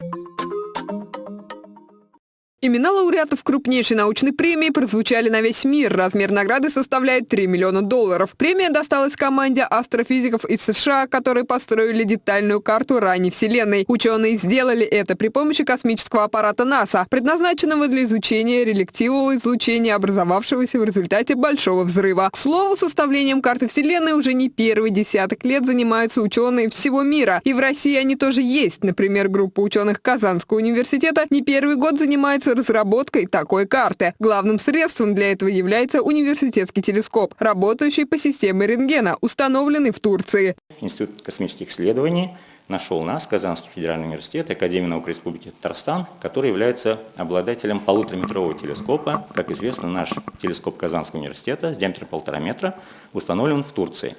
you Имена лауреатов крупнейшей научной премии прозвучали на весь мир. Размер награды составляет 3 миллиона долларов. Премия досталась команде астрофизиков из США, которые построили детальную карту ранней Вселенной. Ученые сделали это при помощи космического аппарата НАСА, предназначенного для изучения релективного излучения, образовавшегося в результате Большого взрыва. К слову, составлением карты Вселенной уже не первый десяток лет занимаются ученые всего мира. И в России они тоже есть. Например, группа ученых Казанского университета не первый год занимается занимаются разработкой такой карты. Главным средством для этого является университетский телескоп, работающий по системе рентгена, установленный в Турции. Институт космических исследований нашел нас, Казанский федеральный университет, Академия наук Республики Татарстан, который является обладателем полутораметрового телескопа. Как известно, наш телескоп Казанского университета с диаметром полтора метра установлен в Турции.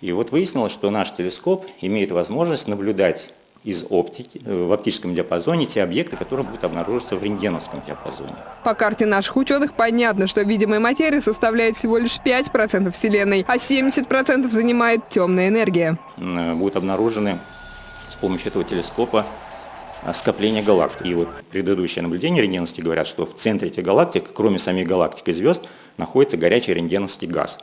И вот выяснилось, что наш телескоп имеет возможность наблюдать из оптики, э, в оптическом диапазоне те объекты, которые будут обнаруживаться в рентгеновском диапазоне. По карте наших ученых понятно, что видимая материя составляет всего лишь 5% Вселенной, а 70% занимает темная энергия. Э, будут обнаружены с помощью этого телескопа э, скопления галактик. И вот предыдущее наблюдение рентгеновские говорят, что в центре этих галактик, кроме самих галактик и звезд, находится горячий рентгеновский газ.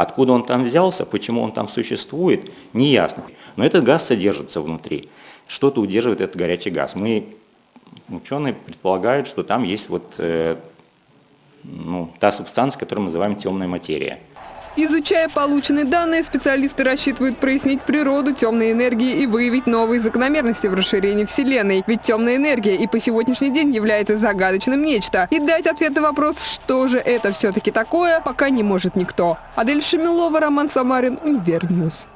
Откуда он там взялся, почему он там существует, не ясно. Но этот газ содержится внутри что-то удерживает этот горячий газ. Мы, ученые, предполагают, что там есть вот э, ну, та субстанция, которую мы называем темная материя. Изучая полученные данные, специалисты рассчитывают прояснить природу темной энергии и выявить новые закономерности в расширении Вселенной. Ведь темная энергия и по сегодняшний день является загадочным нечто. И дать ответ на вопрос, что же это все-таки такое, пока не может никто. Адель Шамилова, Роман Самарин, Универ News.